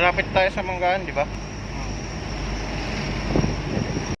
malapit tayo sa Manggaan, di ba?